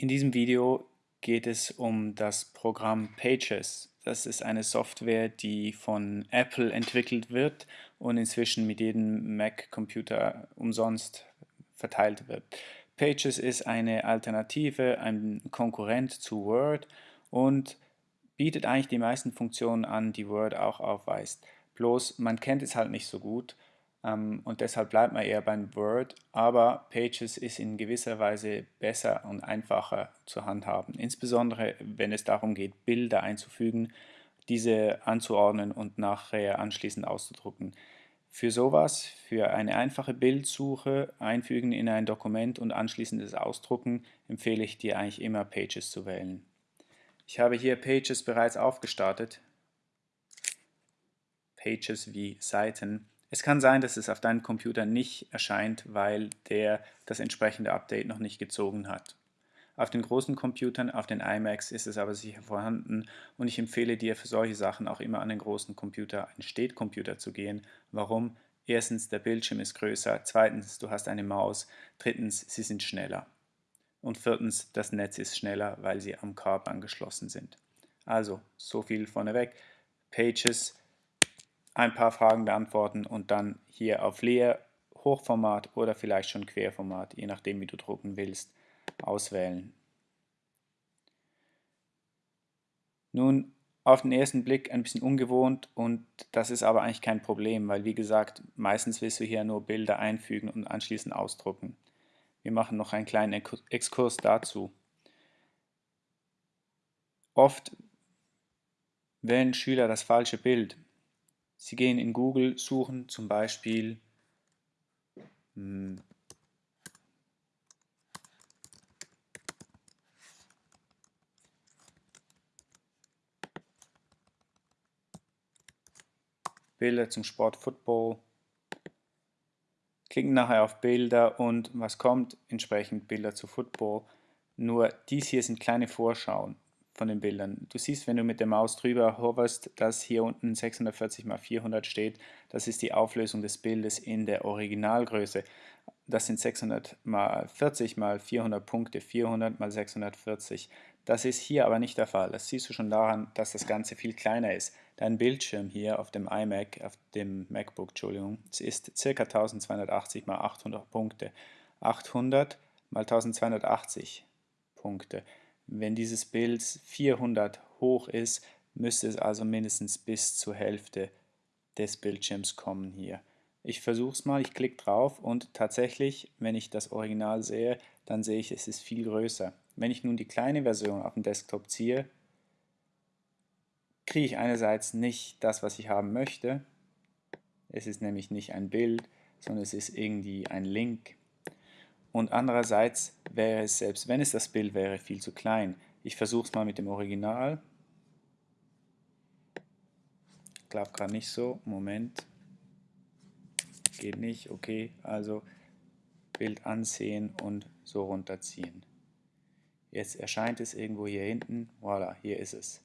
In diesem Video geht es um das Programm Pages. Das ist eine Software, die von Apple entwickelt wird und inzwischen mit jedem Mac-Computer umsonst verteilt wird. Pages ist eine Alternative, ein Konkurrent zu Word und bietet eigentlich die meisten Funktionen an, die Word auch aufweist. Bloß man kennt es halt nicht so gut und deshalb bleibt man eher beim Word, aber Pages ist in gewisser Weise besser und einfacher zu handhaben, insbesondere wenn es darum geht, Bilder einzufügen, diese anzuordnen und nachher anschließend auszudrucken. Für sowas, für eine einfache Bildsuche, einfügen in ein Dokument und anschließendes Ausdrucken, empfehle ich dir eigentlich immer Pages zu wählen. Ich habe hier Pages bereits aufgestartet. Pages wie Seiten es kann sein, dass es auf deinem Computer nicht erscheint, weil der das entsprechende Update noch nicht gezogen hat. Auf den großen Computern, auf den iMacs ist es aber sicher vorhanden und ich empfehle dir für solche Sachen auch immer an den großen Computer, einen Städtcomputer zu gehen. Warum? Erstens, der Bildschirm ist größer, zweitens, du hast eine Maus, drittens, sie sind schneller. Und viertens, das Netz ist schneller, weil sie am Kabel angeschlossen sind. Also, so viel vorneweg. Pages ein paar Fragen beantworten und dann hier auf Leer, Hochformat oder vielleicht schon Querformat, je nachdem wie du drucken willst, auswählen. Nun auf den ersten Blick ein bisschen ungewohnt und das ist aber eigentlich kein Problem, weil wie gesagt, meistens willst du hier nur Bilder einfügen und anschließend ausdrucken. Wir machen noch einen kleinen Exkurs dazu. Oft wählen Schüler das falsche Bild Sie gehen in Google, suchen zum Beispiel hm, Bilder zum Sport Football, klicken nachher auf Bilder und was kommt? Entsprechend Bilder zu Football. Nur dies hier sind kleine Vorschauen von den Bildern. Du siehst, wenn du mit der Maus drüber hoverst, dass hier unten 640 x 400 steht. Das ist die Auflösung des Bildes in der Originalgröße. Das sind 600 mal 40 mal 400 Punkte, 400 mal 640. Das ist hier aber nicht der Fall. Das siehst du schon daran, dass das Ganze viel kleiner ist. Dein Bildschirm hier auf dem iMac, auf dem MacBook, Entschuldigung, ist ca. 1280 mal 800 Punkte. 800 mal 1280 Punkte. Wenn dieses Bild 400 hoch ist, müsste es also mindestens bis zur Hälfte des Bildschirms kommen hier. Ich versuche es mal, ich klicke drauf und tatsächlich, wenn ich das Original sehe, dann sehe ich, es ist viel größer. Wenn ich nun die kleine Version auf dem Desktop ziehe, kriege ich einerseits nicht das, was ich haben möchte. Es ist nämlich nicht ein Bild, sondern es ist irgendwie ein Link und andererseits wäre es, selbst wenn es das Bild wäre, viel zu klein. Ich versuche es mal mit dem Original. Klappt gerade nicht so. Moment. Geht nicht. Okay, also Bild ansehen und so runterziehen. Jetzt erscheint es irgendwo hier hinten. Voilà, hier ist es.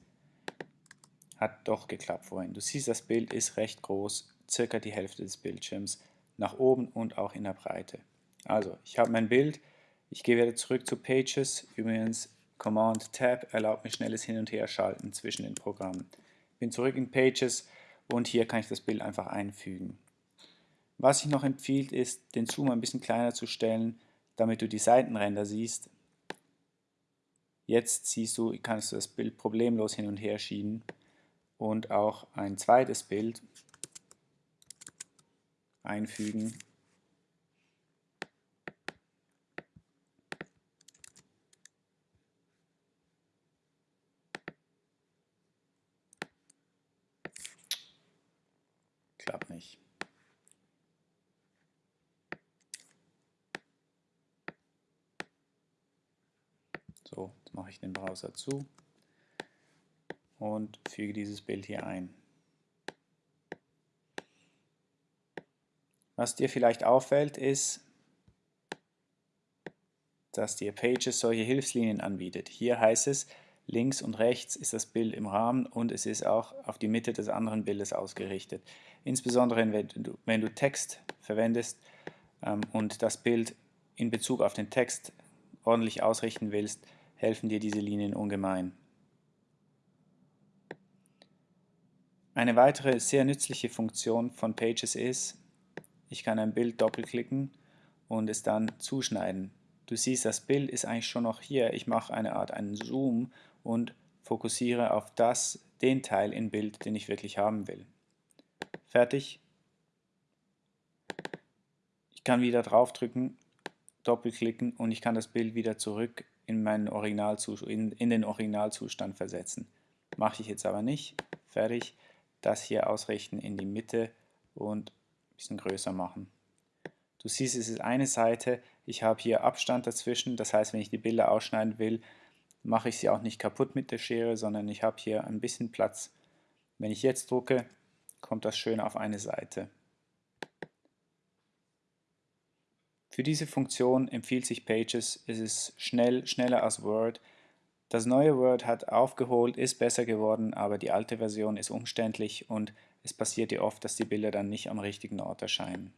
Hat doch geklappt vorhin. Du siehst, das Bild ist recht groß, circa die Hälfte des Bildschirms, nach oben und auch in der Breite. Also, ich habe mein Bild, ich gehe wieder zurück zu Pages, übrigens Command Tab erlaubt mir schnelles Hin- und Herschalten zwischen den Programmen. Bin zurück in Pages und hier kann ich das Bild einfach einfügen. Was ich noch empfiehlt ist, den Zoom ein bisschen kleiner zu stellen, damit du die Seitenränder siehst. Jetzt siehst du, kannst du das Bild problemlos hin und her schieben und auch ein zweites Bild einfügen Klappt nicht. So, jetzt mache ich den Browser zu und füge dieses Bild hier ein. Was dir vielleicht auffällt, ist, dass dir Pages solche Hilfslinien anbietet. Hier heißt es, links und rechts ist das Bild im Rahmen und es ist auch auf die Mitte des anderen Bildes ausgerichtet. Insbesondere wenn du, wenn du Text verwendest ähm, und das Bild in Bezug auf den Text ordentlich ausrichten willst, helfen dir diese Linien ungemein. Eine weitere sehr nützliche Funktion von Pages ist, ich kann ein Bild doppelklicken und es dann zuschneiden. Du siehst, das Bild ist eigentlich schon noch hier. Ich mache eine Art einen Zoom und fokussiere auf das, den Teil im Bild, den ich wirklich haben will. Fertig. Ich kann wieder draufdrücken, doppelklicken und ich kann das Bild wieder zurück in, meinen Originalzustand, in, in den Originalzustand versetzen. Mache ich jetzt aber nicht. Fertig das hier ausrichten in die Mitte und ein bisschen größer machen. Du siehst, es ist eine Seite, ich habe hier Abstand dazwischen, das heißt, wenn ich die Bilder ausschneiden will, mache ich sie auch nicht kaputt mit der Schere, sondern ich habe hier ein bisschen Platz. Wenn ich jetzt drucke, kommt das schön auf eine Seite. Für diese Funktion empfiehlt sich Pages, es ist schnell, schneller als Word, das neue Word hat aufgeholt, ist besser geworden, aber die alte Version ist umständlich und es passiert ja oft, dass die Bilder dann nicht am richtigen Ort erscheinen.